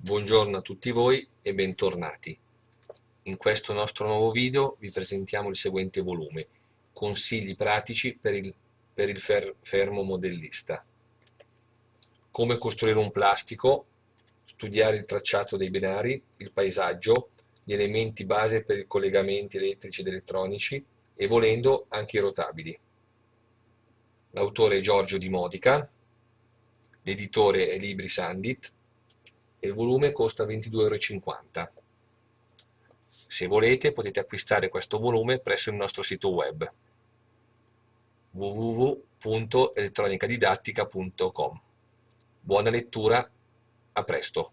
Buongiorno a tutti voi e bentornati. In questo nostro nuovo video vi presentiamo il seguente volume, Consigli pratici per il, per il fer, fermo modellista. Come costruire un plastico, studiare il tracciato dei binari, il paesaggio, gli elementi base per i collegamenti elettrici ed elettronici e volendo anche i rotabili. L'autore è Giorgio Di Modica, l'editore è Libri Sandit e il volume costa 22,50 euro. Se volete potete acquistare questo volume presso il nostro sito web www.elettronicadidattica.com. Buona lettura, a presto!